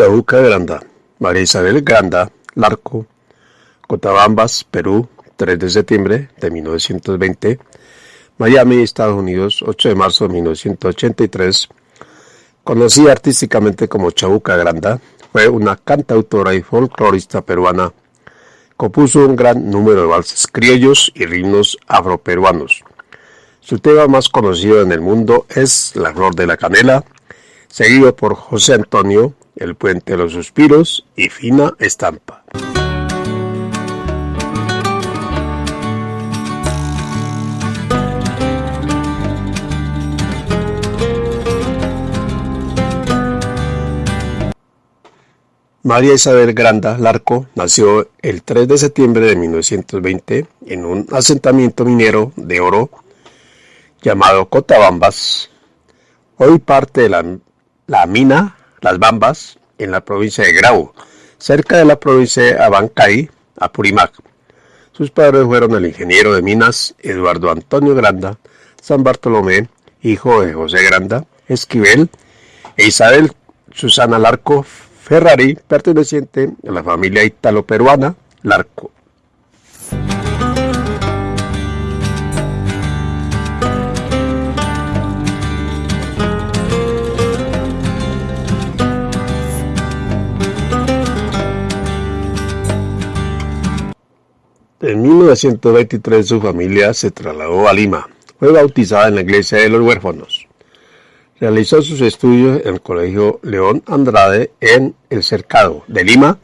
Chabuca Granda, María Isabel Granda, Larco, Cotabambas, Perú, 3 de septiembre de 1920, Miami, Estados Unidos, 8 de marzo de 1983, conocida artísticamente como Chabuca Granda, fue una cantautora y folclorista peruana. Compuso un gran número de valses criollos y ritmos afroperuanos. Su tema más conocido en el mundo es La Flor de la Canela, seguido por José Antonio, El Puente de los Suspiros y Fina Estampa. María Isabel Granda Larco nació el 3 de septiembre de 1920 en un asentamiento minero de oro llamado Cotabambas, hoy parte de la, la, mina Las Bambas en la provincia de Grau, cerca de la provincia de Abancay, Apurímac. Sus padres fueron el ingeniero de minas Eduardo Antonio Granda, San Bartolomé, hijo de José Granda, Esquivel, e Isabel Susana Larco Ferrari, perteneciente a la familia italo-peruana Larco. 1923 su familia se trasladó a Lima. Fue bautizada en la iglesia de los huérfanos. Realizó sus estudios en el Colegio León Andrade en El Cercado de Lima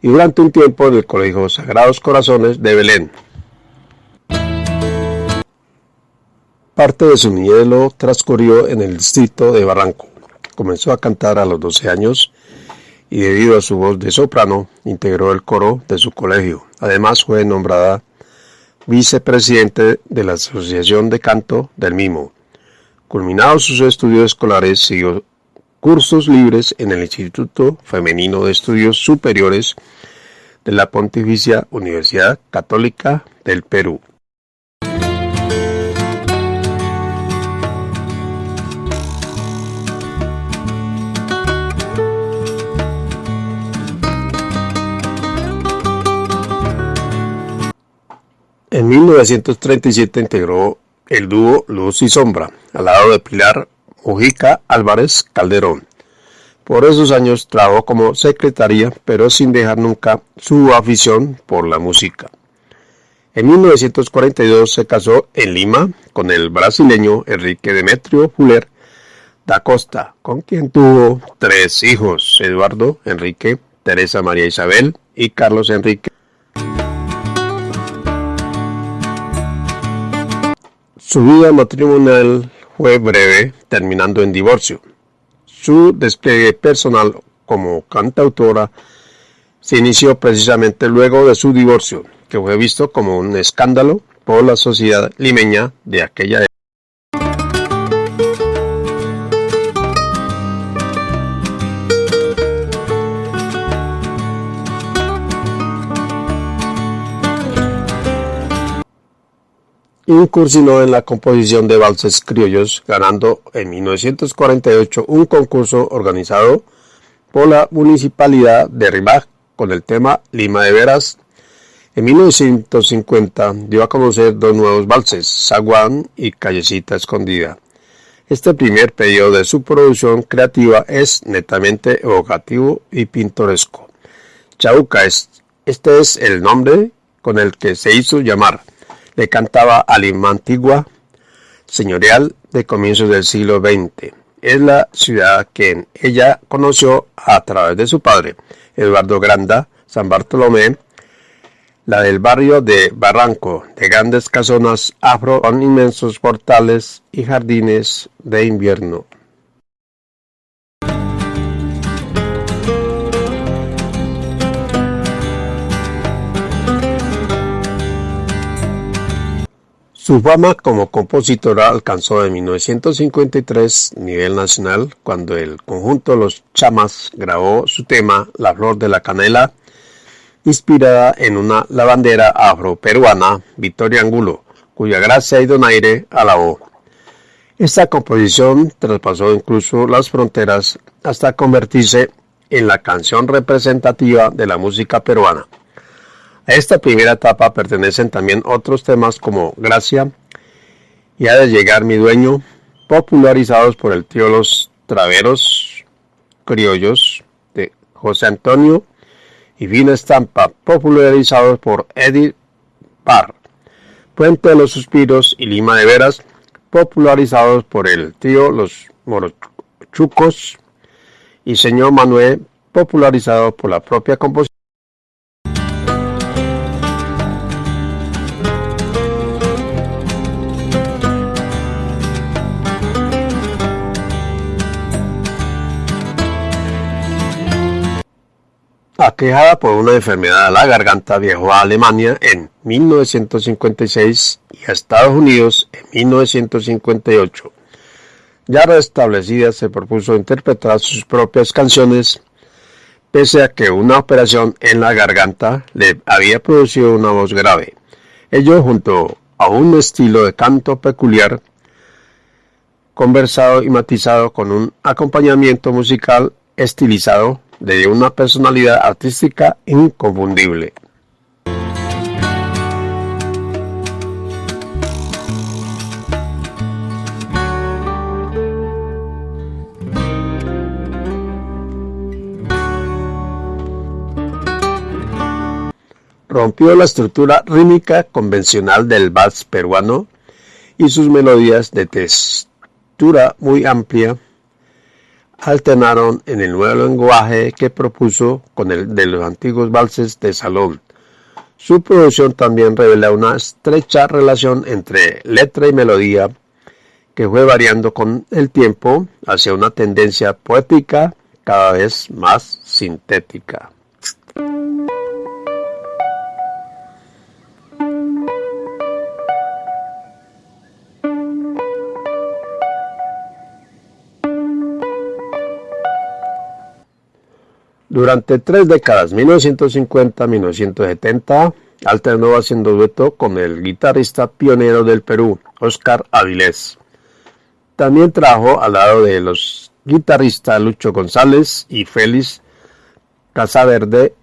y durante un tiempo en el Colegio Sagrados Corazones de Belén. Parte de su niñez lo transcurrió en el distrito de Barranco. Comenzó a cantar a los 12 años y debido a su voz de soprano integró el coro de su colegio. Además fue nombrada vicepresidente de la Asociación de Canto del mismo. Culminados sus estudios escolares, siguió cursos libres en el Instituto Femenino de Estudios Superiores de la Pontificia Universidad Católica del Perú. 1937 integró el dúo Luz y Sombra, al lado de Pilar Mujica Álvarez Calderón. Por esos años trabajó como secretaria, pero sin dejar nunca su afición por la música. En 1942 se casó en Lima con el brasileño Enrique Demetrio Fuller da Costa, con quien tuvo tres hijos, Eduardo Enrique, Teresa María Isabel y Carlos Enrique. Su vida matrimonial fue breve, terminando en divorcio. Su despliegue personal como cantautora se inició precisamente luego de su divorcio, que fue visto como un escándalo por la sociedad limeña de aquella época. Incursionó en la composición de valses criollos, ganando en 1948 un concurso organizado por la Municipalidad de Rimac con el tema Lima de Veras. En 1950 dio a conocer dos nuevos valses, Zaguán y Callecita Escondida. Este primer periodo de su producción creativa es netamente evocativo y pintoresco. Chauca es, este es el nombre con el que se hizo llamar le cantaba a Lima Antigua, señorial de comienzos del siglo XX. Es la ciudad que ella conoció a través de su padre, Eduardo Granda, San Bartolomé, la del barrio de Barranco, de grandes casonas afro con inmensos portales y jardines de invierno. Su fama como compositora alcanzó en 1953 nivel nacional cuando el conjunto Los Chamas grabó su tema La Flor de la Canela, inspirada en una lavandera afro-peruana, Victoria Angulo, cuya gracia y donaire alabó. Esta composición traspasó incluso las fronteras hasta convertirse en la canción representativa de la música peruana. A esta primera etapa pertenecen también otros temas como Gracia y Ha de llegar mi dueño, popularizados por el tío Los Traveros Criollos de José Antonio y Vina Estampa, popularizados por Eddie Parr. Puente de los Suspiros y Lima de Veras, popularizados por el tío Los Morochucos y Señor Manuel, popularizado por la propia composición. Aquejada por una enfermedad de la garganta, viajó a Alemania en 1956 y a Estados Unidos en 1958. Ya restablecida, se propuso interpretar sus propias canciones, pese a que una operación en la garganta le había producido una voz grave. Ello junto a un estilo de canto peculiar, conversado y matizado con un acompañamiento musical estilizado de una personalidad artística inconfundible. Rompió la estructura rítmica convencional del vals peruano y sus melodías de textura muy amplia alternaron en el nuevo lenguaje que propuso con el de los antiguos valses de salón. Su producción también revela una estrecha relación entre letra y melodía que fue variando con el tiempo hacia una tendencia poética cada vez más sintética. Durante tres décadas, 1950-1970, alternó haciendo dueto con el guitarrista pionero del Perú, Oscar Avilés. También trabajó al lado de los guitarristas Lucho González y Félix Casaverde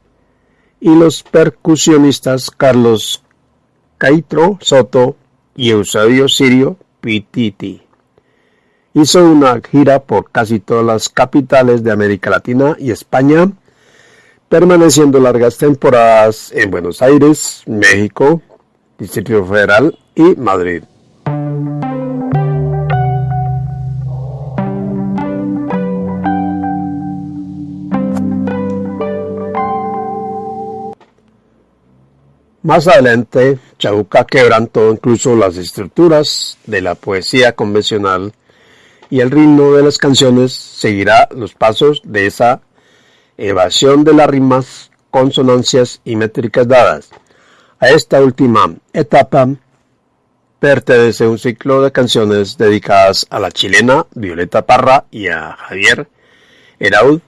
y los percusionistas Carlos Caitro Soto y Eusebio Sirio Pititi. Hizo una gira por casi todas las capitales de América Latina y España, permaneciendo largas temporadas en Buenos Aires, México, Distrito Federal y Madrid. Más adelante, Chabuca quebrantó incluso las estructuras de la poesía convencional y el ritmo de las canciones seguirá los pasos de esa evasión de las rimas, consonancias y métricas dadas. A esta última etapa pertenece un ciclo de canciones dedicadas a la chilena Violeta Parra y a Javier Heraud,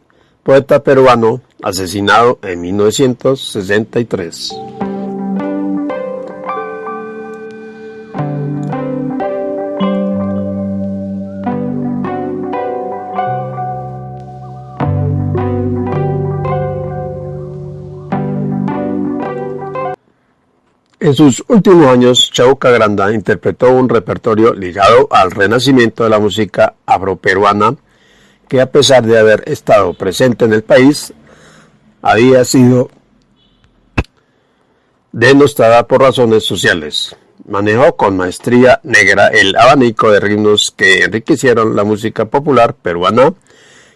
poeta peruano asesinado en 1963. En sus últimos años, Chauca Granda interpretó un repertorio ligado al renacimiento de la música afroperuana, que a pesar de haber estado presente en el país, había sido denostada por razones sociales. Manejó con maestría negra el abanico de ritmos que enriquecieron la música popular peruana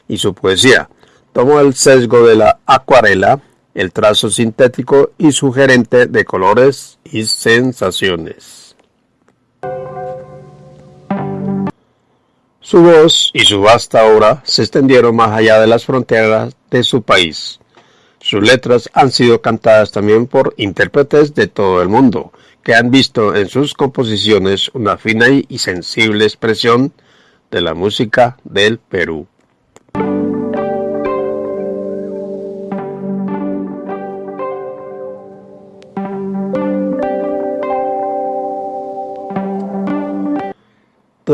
y su poesía. Tomó el sesgo de la acuarela, el trazo sintético y sugerente de colores y sensaciones. Su voz y su vasta obra se extendieron más allá de las fronteras de su país. Sus letras han sido cantadas también por intérpretes de todo el mundo, que han visto en sus composiciones una fina y sensible expresión de la música del Perú.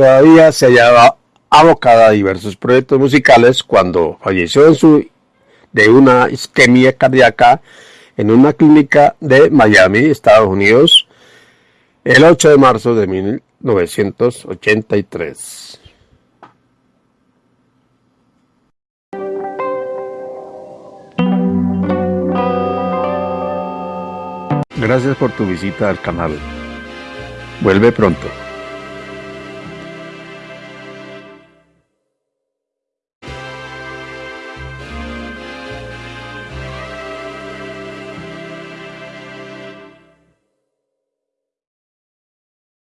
Todavía se hallaba abocada a diversos proyectos musicales cuando falleció de una isquemia cardíaca en una clínica de Miami, Estados Unidos, el 8 de marzo de 1983. Gracias por tu visita al canal. Vuelve pronto.